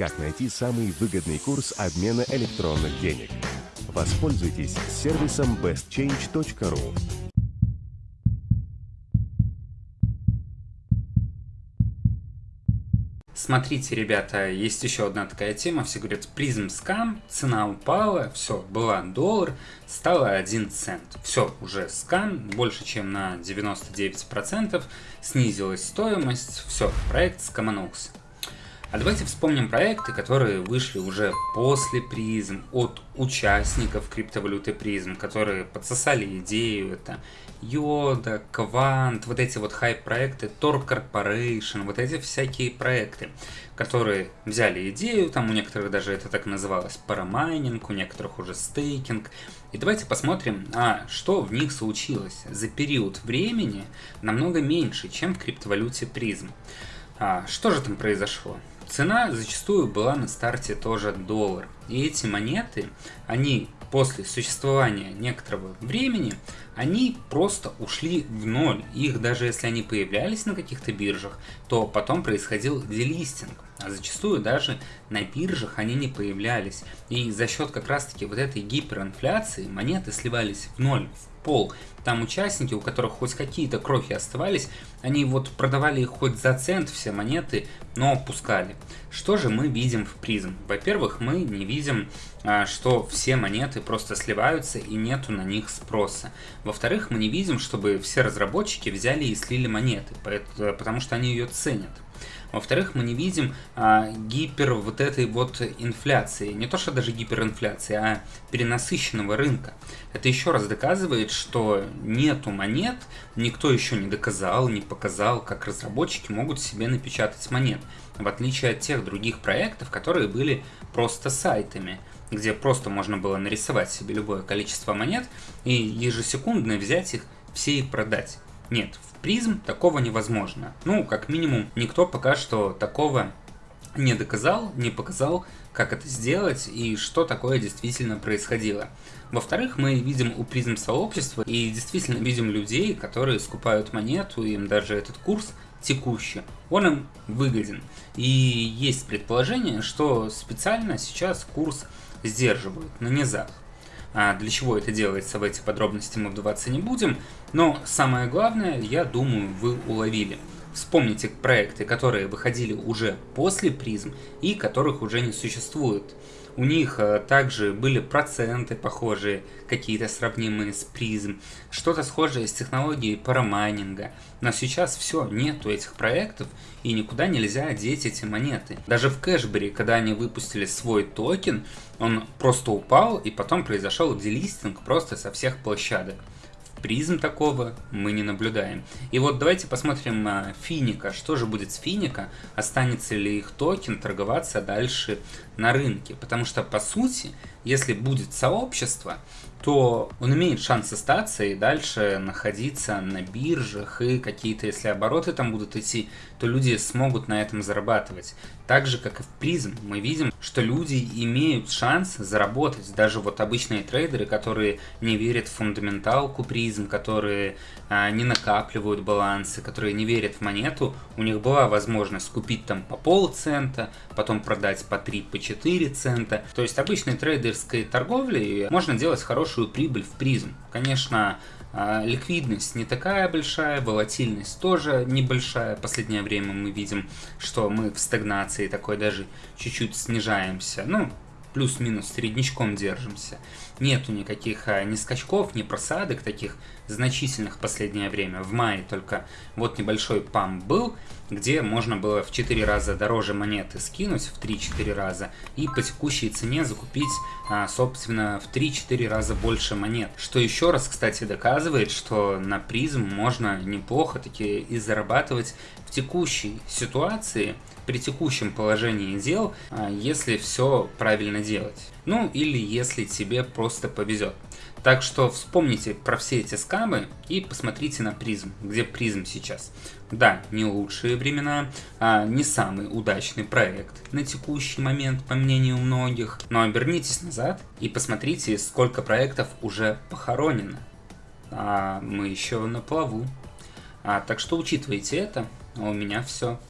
как найти самый выгодный курс обмена электронных денег. Воспользуйтесь сервисом bestchange.ru. Смотрите, ребята, есть еще одна такая тема. Все говорят, призм скам, цена упала, все, была доллар, стало 1 цент. Все, уже скам, больше чем на 99%, снизилась стоимость, все, проект скоманулся. А давайте вспомним проекты, которые вышли уже после призм, от участников криптовалюты призм, которые подсосали идею, это Йода, Квант, вот эти вот хайп-проекты, Tor Corporation, вот эти всякие проекты, которые взяли идею, там у некоторых даже это так называлось, парамайнинг, у некоторых уже стейкинг. И давайте посмотрим, а что в них случилось за период времени намного меньше, чем в криптовалюте призм. А, что же там произошло? Цена зачастую была на старте тоже доллар. И эти монеты, они после существования некоторого времени, они просто ушли в ноль. Их даже если они появлялись на каких-то биржах, то потом происходил делистинг. А зачастую даже на биржах они не появлялись. И за счет как раз таки вот этой гиперинфляции монеты сливались в ноль, в пол. Там участники, у которых хоть какие-то крохи оставались, они вот продавали их хоть за цент все монеты, но пускали. Что же мы видим в призм? Во-первых, мы не видим, а, что все монеты просто сливаются и нету на них спроса. Во-вторых, мы не видим, чтобы все разработчики взяли и слили монеты, потому что они ее ценят. Во-вторых, мы не видим а, гипер вот этой вот инфляции. Не то, что даже гиперинфляции, а перенасыщенного рынка. Это еще раз доказывает, что нету монет, никто еще не доказал, не показал, как разработчики могут себе напечатать монет. В отличие от тех других проектов, которые были просто сайтами где просто можно было нарисовать себе любое количество монет и ежесекундно взять их все и продать. Нет, в призм такого невозможно. Ну, как минимум, никто пока что такого не доказал, не показал, как это сделать и что такое действительно происходило. Во-вторых, мы видим у призм сообщества и действительно видим людей, которые скупают монету, им даже этот курс текущий, он им выгоден. И есть предположение, что специально сейчас курс сдерживают на низах. А для чего это делается, в эти подробности мы вдаваться не будем, но самое главное, я думаю, вы уловили. Вспомните проекты, которые выходили уже после PRIZM и которых уже не существует. У них э, также были проценты похожие, какие-то сравнимые с PRIZM, что-то схожее с технологией парамайнинга. Но сейчас все, нету этих проектов и никуда нельзя деть эти монеты. Даже в Кэшбери, когда они выпустили свой токен, он просто упал и потом произошел делистинг просто со всех площадок PRIZM такого мы не наблюдаем. И вот давайте посмотрим на Финико. Что же будет с Финико? Останется ли их токен торговаться дальше на рынке? Потому что, по сути, если будет сообщество, то он имеет шанс остаться и дальше находиться на биржах, и какие-то, если обороты там будут идти, то люди смогут на этом зарабатывать. Так же, как и в PRIZM, мы видим, что люди имеют шанс заработать. Даже вот обычные трейдеры, которые не верят в фундаменталку PRIZM, которые а, не накапливают балансы, которые не верят в монету, у них была возможность купить там по полцента, потом продать по 3, по 4 цента. То есть обычной трейдерской торговлей можно делать хорошую прибыль в призм. Конечно, а, ликвидность не такая большая, волатильность тоже небольшая. Последнее время мы видим, что мы в стагнации такой даже чуть-чуть снижаемся. Ну, плюс-минус среднячком держимся. Нету никаких а, ни скачков, ни просадок таких значительных в последнее время. В мае только вот небольшой пам был, где можно было в 4 раза дороже монеты скинуть, в 3-4 раза, и по текущей цене закупить, а, собственно, в 3-4 раза больше монет. Что еще раз, кстати, доказывает, что на призм можно неплохо таки и зарабатывать в текущей ситуации, при текущем положении дел, а, если все правильно делать. Ну или если тебе просто повезет. Так что вспомните про все эти скамы и посмотрите на призм, где призм сейчас. Да, не лучшие времена, а не самый удачный проект на текущий момент, по мнению многих. Но обернитесь назад и посмотрите, сколько проектов уже похоронено. А мы еще на плаву. А, так что учитывайте это, а у меня все.